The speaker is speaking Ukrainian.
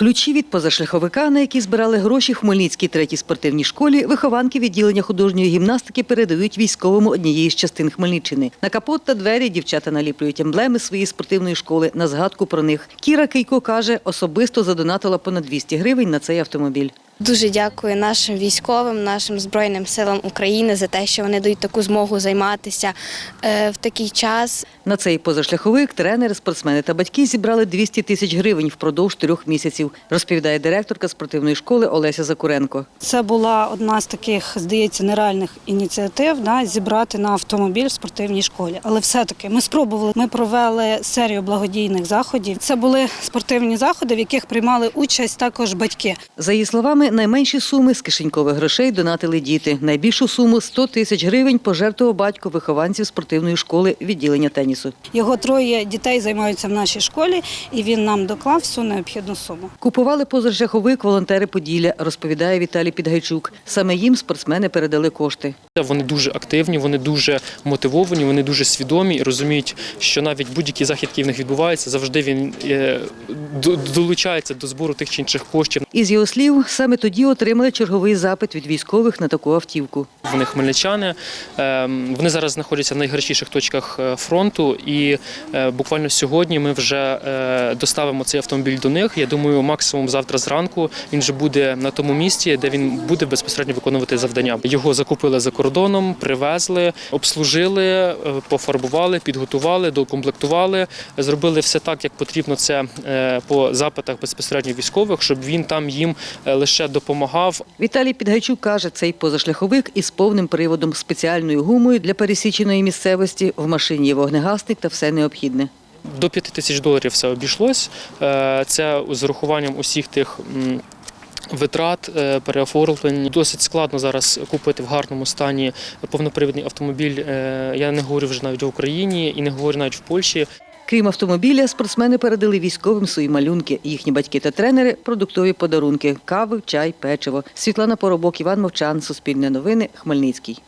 Ключі від позашляховика, на які збирали гроші Хмельницькій третій спортивній школі, вихованки відділення художньої гімнастики передають військовому однієї з частин Хмельниччини. На капот та двері дівчата наліплюють емблеми своєї спортивної школи на згадку про них. Кіра Кейко каже, особисто задонатила понад 200 гривень на цей автомобіль. Дуже дякую нашим військовим, нашим збройним силам України за те, що вони дають таку змогу займатися е, в такий час. На цей позашляховик тренери, спортсмени та батьки зібрали 200 тисяч гривень впродовж трьох місяців, розповідає директорка спортивної школи Олеся Закуренко. Це була одна з таких, здається, нереальних ініціатив да, зібрати на автомобіль в спортивній школі. Але все-таки ми спробували. Ми провели серію благодійних заходів. Це були спортивні заходи, в яких приймали участь також батьки. За її словами, найменші суми з кишенькових грошей донатили діти. Найбільшу суму 100 тисяч гривень пожертвував батько вихованців спортивної школи відділення тенісу. Його троє дітей займаються в нашій школі, і він нам доклав всю необхідну суму. Купували позашляховик волонтери Поділля, розповідає Віталій Підгайчук. Саме їм спортсмени передали кошти. Вони дуже активні, вони дуже мотивовані, вони дуже свідомі і розуміють, що навіть будь-який захід, який в них відбувається, завжди він е, долучається до збору тих чи інших коштів. Із його слів, саме тоді отримали черговий запит від військових на таку автівку. Вони хмельничани. е, Вони зараз знаходяться в найгарячіших точках е, фронту, і е, буквально сьогодні ми вже доставимо цей автомобіль до них. Я думаю, максимум завтра зранку він вже буде на тому місці, де він буде безпосередньо виконувати завдання. Його закупили за кордоном, привезли, обслужили, е, пофарбували, підготували, докомплектували, зробили все так, як потрібно це е, по запитах безпосередньо військових, щоб він там їм е, лише допомагав, Віталій Підгайчук каже, цей позашляховик із повним приводом, спеціальною гумою для пересіченої місцевості. В машині є вогнегасник та все необхідне. До 5 тисяч доларів все обійшлось. Це з урахуванням усіх тих. Витрат е, переоформлень досить складно зараз купити в гарному стані повнопривідний автомобіль. Е, Я не говорю вже навіть в Україні і не говорю навіть в Польщі. Крім автомобіля, спортсмени передали військовим свої малюнки. Їхні батьки та тренери – продуктові подарунки – кави, чай, печиво. Світлана Поробок, Іван Мовчан, Суспільне новини, Хмельницький.